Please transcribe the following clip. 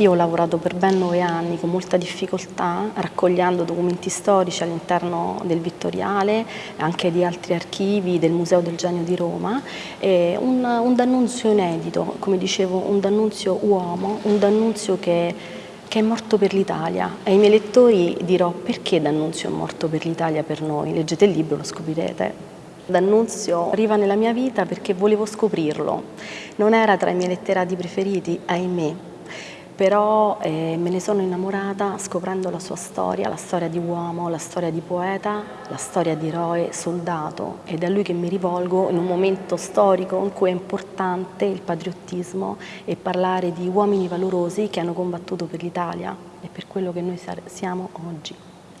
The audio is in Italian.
Io ho lavorato per ben nove anni con molta difficoltà raccogliendo documenti storici all'interno del Vittoriale, anche di altri archivi del Museo del Genio di Roma, un, un D'Annunzio inedito, come dicevo un D'Annunzio uomo, un D'Annunzio che, che è morto per l'Italia. Ai miei lettori dirò perché D'Annunzio è morto per l'Italia per noi, leggete il libro, lo scoprirete. D'Annunzio arriva nella mia vita perché volevo scoprirlo, non era tra i miei letterati preferiti, ahimè, però eh, me ne sono innamorata scoprendo la sua storia, la storia di uomo, la storia di poeta, la storia di eroe, soldato ed è a lui che mi rivolgo in un momento storico in cui è importante il patriottismo e parlare di uomini valorosi che hanno combattuto per l'Italia e per quello che noi siamo oggi.